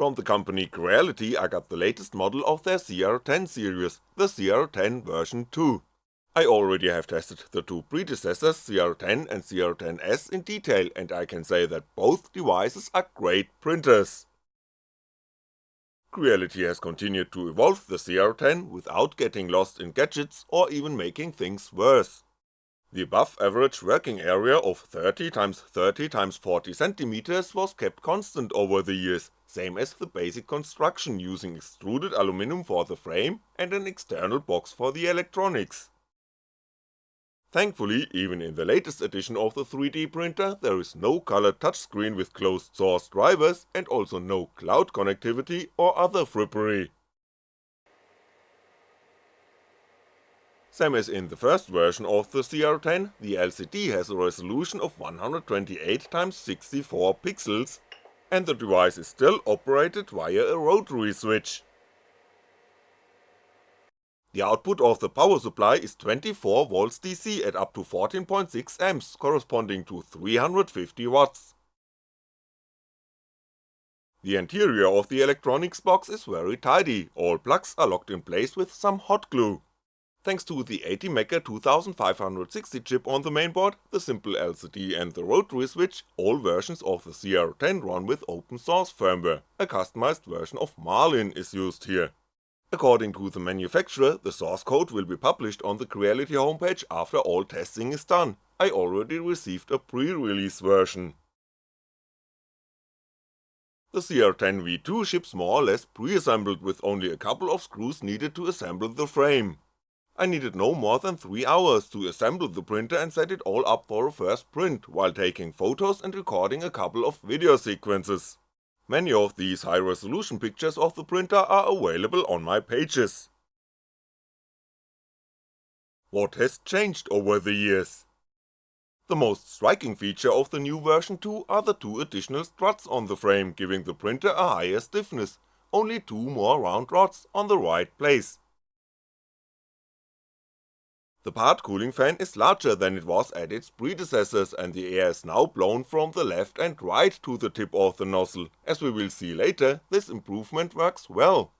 From the company Creality I got the latest model of their CR10 series, the CR10 version 2. I already have tested the two predecessors CR10 and CR10S in detail and I can say that both devices are great printers. Creality has continued to evolve the CR10 without getting lost in gadgets or even making things worse. The above average working area of 30x30x40cm was kept constant over the years, same as the basic construction using extruded aluminum for the frame and an external box for the electronics. Thankfully, even in the latest edition of the 3D printer there is no colored touchscreen with closed source drivers and also no cloud connectivity or other frippery. Same as in the first version of the CR10, the LCD has a resolution of 128x64 pixels, and the device is still operated via a rotary switch. The output of the power supply is 24V DC at up to 14.6A corresponding to 350W. The interior of the electronics box is very tidy, all plugs are locked in place with some hot glue. Thanks to the ATmega 2560 chip on the mainboard, the simple LCD and the rotary switch, all versions of the CR10 run with open source firmware, a customized version of Marlin is used here. According to the manufacturer, the source code will be published on the Creality homepage after all testing is done, I already received a pre-release version. The CR10 V2 ships more or less pre-assembled with only a couple of screws needed to assemble the frame. I needed no more than 3 hours to assemble the printer and set it all up for a first print, while taking photos and recording a couple of video sequences. Many of these high resolution pictures of the printer are available on my pages. What has changed over the years? The most striking feature of the new version 2 are the two additional struts on the frame giving the printer a higher stiffness, only two more round rods on the right place. The part cooling fan is larger than it was at its predecessors and the air is now blown from the left and right to the tip of the nozzle, as we will see later, this improvement works well.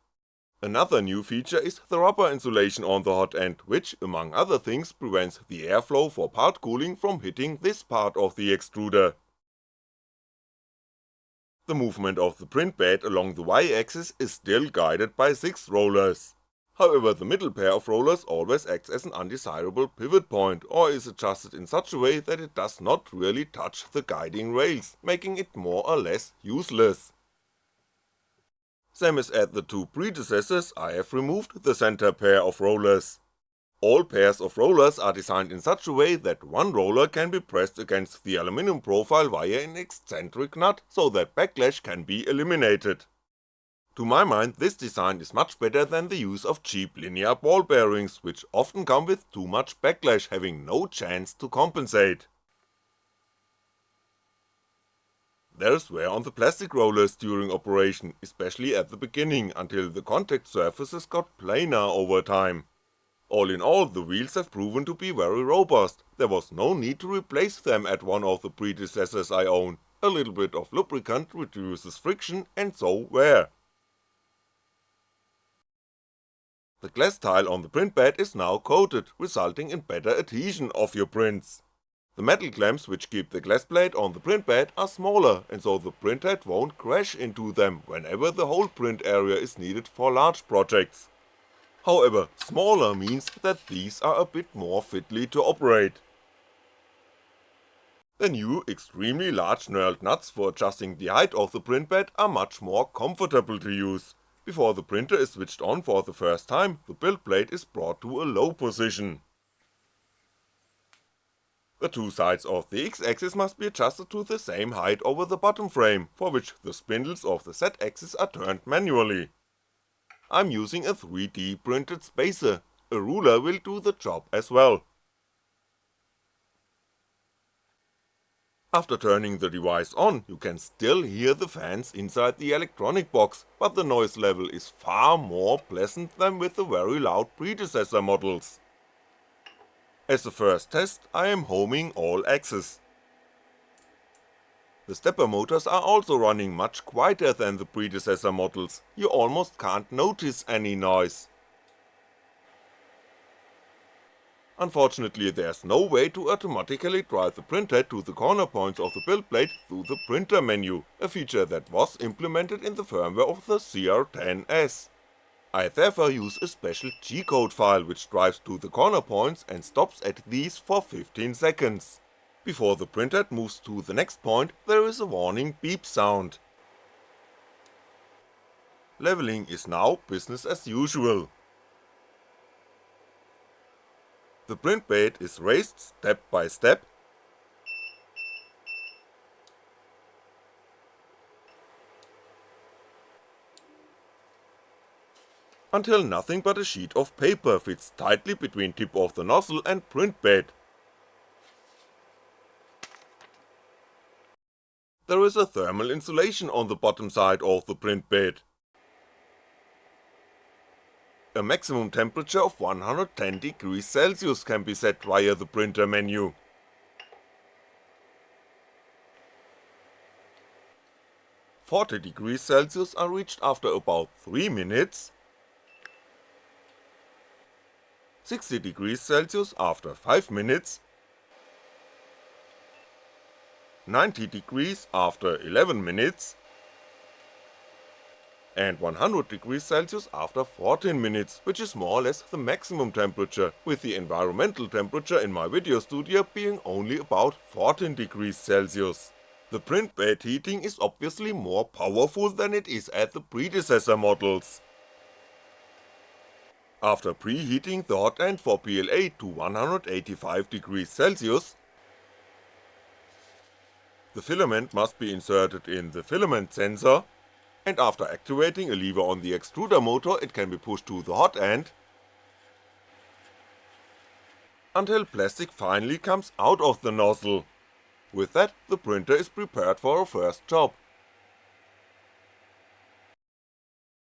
Another new feature is the rubber insulation on the hot end, which, among other things, prevents the airflow for part cooling from hitting this part of the extruder. The movement of the print bed along the y-axis is still guided by 6 rollers. However the middle pair of rollers always acts as an undesirable pivot point or is adjusted in such a way that it does not really touch the guiding rails, making it more or less useless. Same as at the two predecessors, I have removed the center pair of rollers. All pairs of rollers are designed in such a way that one roller can be pressed against the aluminum profile via an eccentric nut, so that backlash can be eliminated. To my mind this design is much better than the use of cheap linear ball bearings, which often come with too much backlash having no chance to compensate. There's wear on the plastic rollers during operation, especially at the beginning, until the contact surfaces got plainer over time. All in all, the wheels have proven to be very robust, there was no need to replace them at one of the predecessors I own, a little bit of lubricant reduces friction and so wear. The glass tile on the print bed is now coated, resulting in better adhesion of your prints. The metal clamps which keep the glass plate on the print bed are smaller and so the printhead won't crash into them whenever the whole print area is needed for large projects. However, smaller means that these are a bit more fitly to operate. The new, extremely large knurled nuts for adjusting the height of the print bed are much more comfortable to use, before the printer is switched on for the first time, the build plate is brought to a low position. The two sides of the x-axis must be adjusted to the same height over the bottom frame, for which the spindles of the z-axis are turned manually. I'm using a 3D printed spacer, a ruler will do the job as well. After turning the device on, you can still hear the fans inside the electronic box, but the noise level is far more pleasant than with the very loud predecessor models. As a first test, I am homing all axes. The stepper motors are also running much quieter than the predecessor models, you almost can't notice any noise. Unfortunately there's no way to automatically drive the printhead to the corner points of the build plate through the printer menu, a feature that was implemented in the firmware of the CR10S. I therefore use a special G-code file which drives to the corner points and stops at these for 15 seconds. Before the printhead moves to the next point, there is a warning beep sound. Leveling is now business as usual. The print bed is raised step by step, until nothing but a sheet of paper fits tightly between tip of the nozzle and print bed. there is a thermal insulation on the bottom side of the print bed. A maximum temperature of 110 degrees Celsius can be set via the printer menu. Forty degrees Celsius are reached after about 3 minutes, 60 degrees Celsius after 5 minutes. 90 degrees after 11 minutes and 100 degrees Celsius after 14 minutes, which is more or less the maximum temperature, with the environmental temperature in my video studio being only about 14 degrees Celsius. The print bed heating is obviously more powerful than it is at the predecessor models. After preheating the hot end for PLA to 185 degrees Celsius, the filament must be inserted in the filament sensor, and after activating a lever on the extruder motor it can be pushed to the hot end, until plastic finally comes out of the nozzle. With that, the printer is prepared for a first job.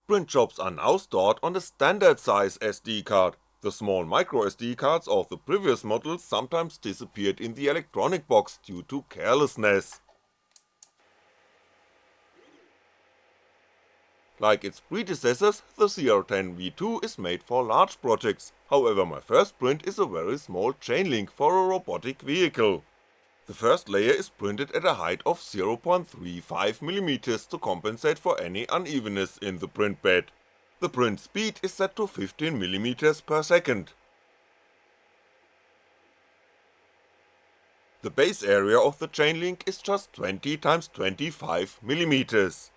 Print jobs are now stored on a standard size SD card, the small microSD cards of the previous models sometimes disappeared in the electronic box due to carelessness. Like its predecessors, the CR10V2 is made for large projects, however my first print is a very small chain link for a robotic vehicle. The first layer is printed at a height of 0.35mm to compensate for any unevenness in the print bed. The print speed is set to 15mm per second. The base area of the chain link is just 20 x 25mm.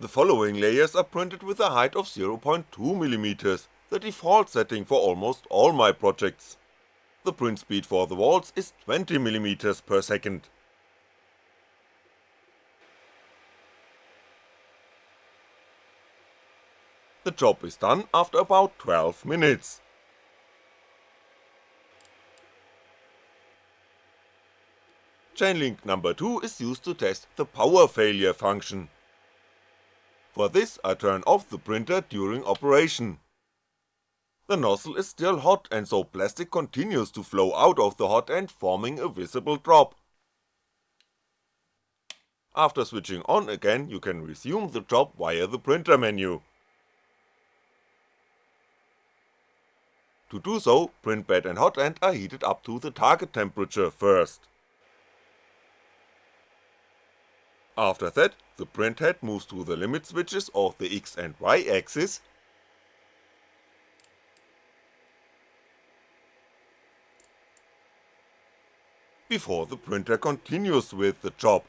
The following layers are printed with a height of 0.2mm, the default setting for almost all my projects. The print speed for the walls is 20mm per second. The job is done after about 12 minutes. Chainlink number 2 is used to test the power failure function. For this I turn off the printer during operation. The nozzle is still hot and so plastic continues to flow out of the hot end forming a visible drop. After switching on again you can resume the job via the printer menu. To do so, print bed and hot end are heated up to the target temperature first. After that, the printhead moves to the limit switches of the X and Y axis, before the printer continues with the job.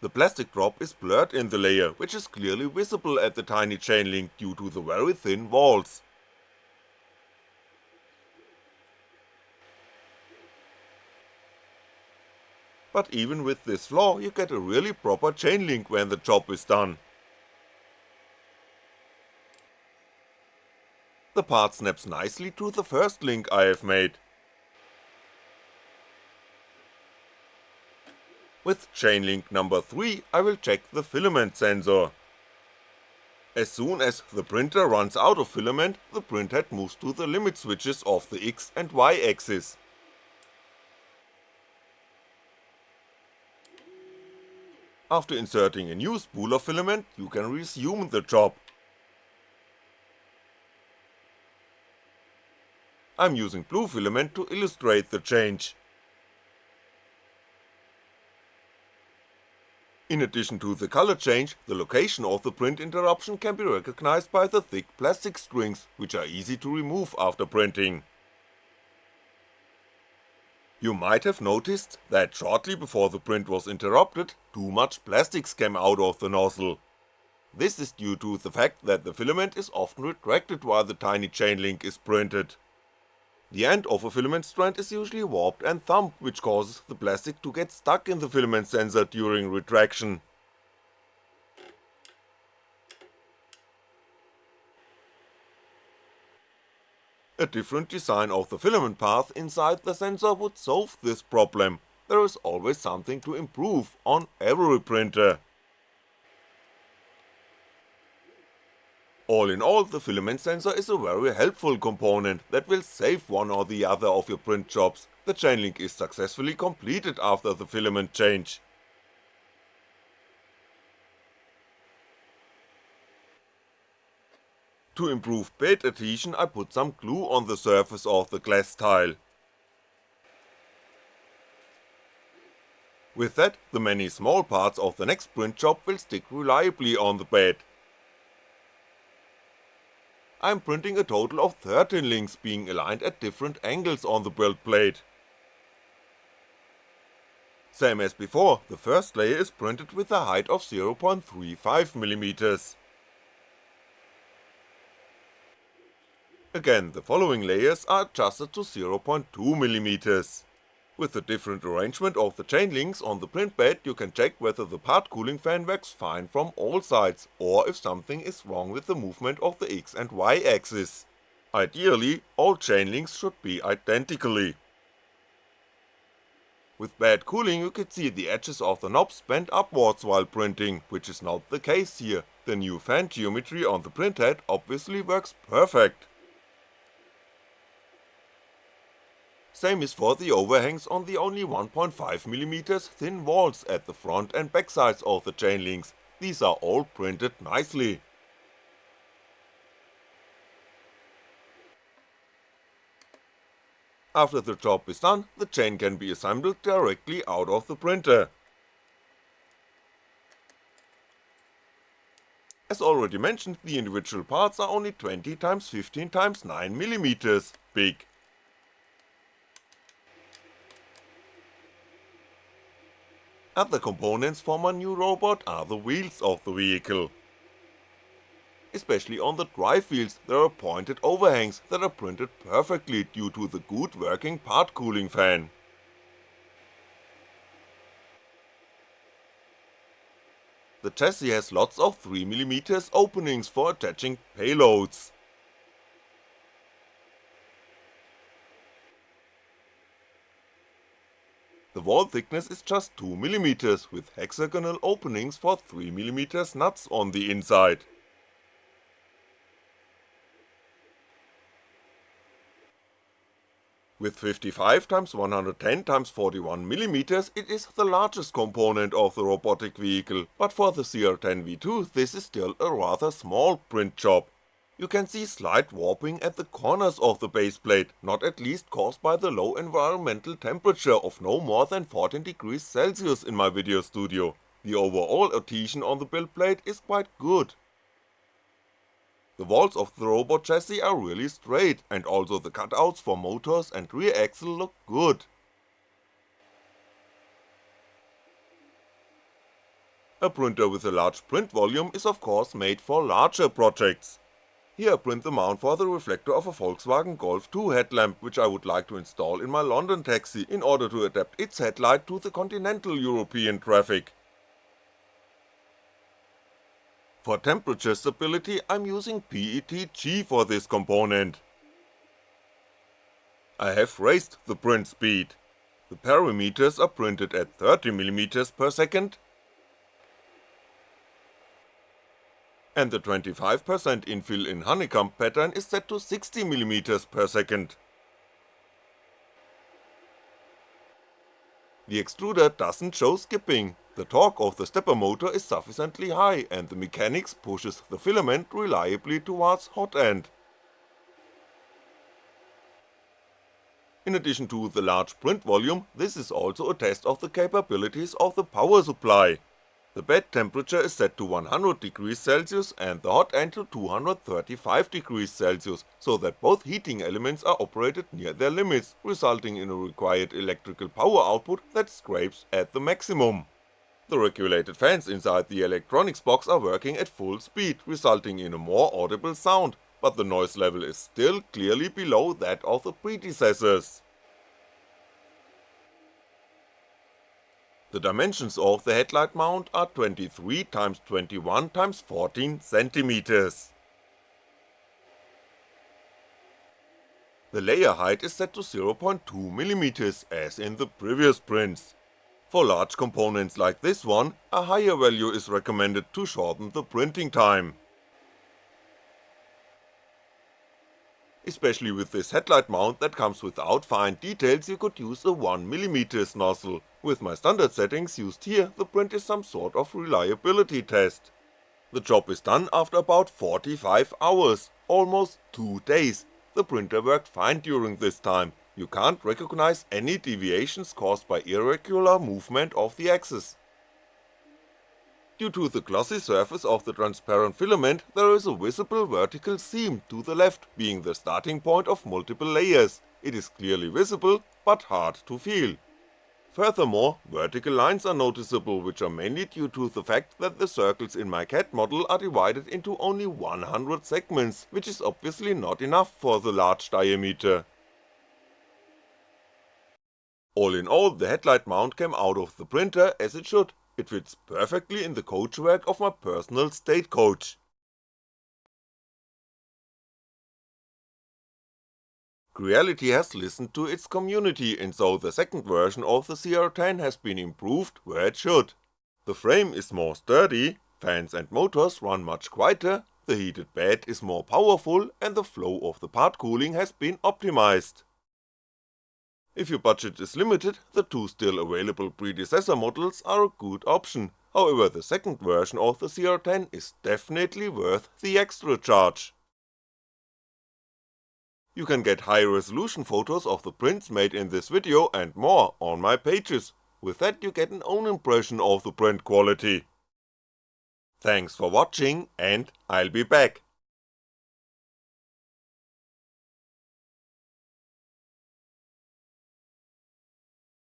The plastic drop is blurred in the layer, which is clearly visible at the tiny chain link due to the very thin walls. But even with this flaw you get a really proper chain link when the job is done. The part snaps nicely to the first link I have made, With chain link number 3 I will check the filament sensor. As soon as the printer runs out of filament, the printhead moves to the limit switches of the X and Y axis. After inserting a new spool of filament, you can resume the job. I'm using blue filament to illustrate the change. In addition to the color change, the location of the print interruption can be recognized by the thick plastic strings, which are easy to remove after printing. You might have noticed that shortly before the print was interrupted, too much plastics came out of the nozzle. This is due to the fact that the filament is often retracted while the tiny chain link is printed. The end of a filament strand is usually warped and thumped which causes the plastic to get stuck in the filament sensor during retraction. A different design of the filament path inside the sensor would solve this problem, there is always something to improve on every printer. All in all, the filament sensor is a very helpful component that will save one or the other of your print jobs, the chain link is successfully completed after the filament change. To improve bed adhesion I put some glue on the surface of the glass tile. With that, the many small parts of the next print job will stick reliably on the bed. I'm printing a total of 13 links being aligned at different angles on the build plate. Same as before, the first layer is printed with a height of 0.35mm. Again, the following layers are adjusted to 0.2mm. With the different arrangement of the chain links on the print bed you can check whether the part cooling fan works fine from all sides, or if something is wrong with the movement of the X and Y axis. Ideally, all chain links should be identically. With bad cooling you could see the edges of the knobs bend upwards while printing, which is not the case here, the new fan geometry on the printhead obviously works perfect. Same is for the overhangs on the only 1.5mm thin walls at the front and back sides of the chain links, these are all printed nicely. After the job is done, the chain can be assembled directly out of the printer. As already mentioned, the individual parts are only 20x15x9mm big, Other components for my new robot are the wheels of the vehicle. Especially on the drive wheels there are pointed overhangs that are printed perfectly due to the good working part cooling fan. The chassis has lots of 3mm openings for attaching payloads. The wall thickness is just 2mm with hexagonal openings for 3mm nuts on the inside. With 55x110x41mm it is the largest component of the robotic vehicle, but for the CR10V2 this is still a rather small print job you can see slight warping at the corners of the base plate, not at least caused by the low environmental temperature of no more than 14 degrees Celsius in my video studio, the overall adhesion on the build plate is quite good. The walls of the robot chassis are really straight, and also the cutouts for motors and rear axle look good. A printer with a large print volume is of course made for larger projects, here I print the mount for the reflector of a Volkswagen Golf 2 headlamp which I would like to install in my London taxi in order to adapt its headlight to the continental European traffic. For temperature stability I'm using PETG for this component. I have raised the print speed. The parameters are printed at 30mm per second and the 25% infill in honeycomb pattern is set to 60mm per second. The extruder doesn't show skipping, the torque of the stepper motor is sufficiently high and the mechanics pushes the filament reliably towards hot end. In addition to the large print volume, this is also a test of the capabilities of the power supply. The bed temperature is set to 100 degrees Celsius and the hot end to 235 degrees Celsius, so that both heating elements are operated near their limits, resulting in a required electrical power output that scrapes at the maximum. The regulated fans inside the electronics box are working at full speed, resulting in a more audible sound, but the noise level is still clearly below that of the predecessors. The dimensions of the headlight mount are 23x21x14cm. The layer height is set to 0.2mm as in the previous prints, for large components like this one, a higher value is recommended to shorten the printing time. Especially with this headlight mount that comes without fine details you could use a 1mm nozzle, with my standard settings used here the print is some sort of reliability test. The job is done after about 45 hours, almost 2 days, the printer worked fine during this time, you can't recognize any deviations caused by irregular movement of the axis. Due to the glossy surface of the transparent filament, there is a visible vertical seam to the left, being the starting point of multiple layers, it is clearly visible, but hard to feel. Furthermore, vertical lines are noticeable which are mainly due to the fact that the circles in my CAD model are divided into only 100 segments, which is obviously not enough for the large diameter. All in all, the headlight mount came out of the printer as it should, it fits perfectly in the coachwork of my personal state Creality has listened to its community and so the second version of the CR10 has been improved where it should. The frame is more sturdy, fans and motors run much quieter, the heated bed is more powerful and the flow of the part cooling has been optimized. If your budget is limited, the two still available predecessor models are a good option, however the second version of the CR10 is definitely worth the extra charge. You can get high resolution photos of the prints made in this video and more on my pages, with that you get an own impression of the print quality. Thanks for watching and I'll be back.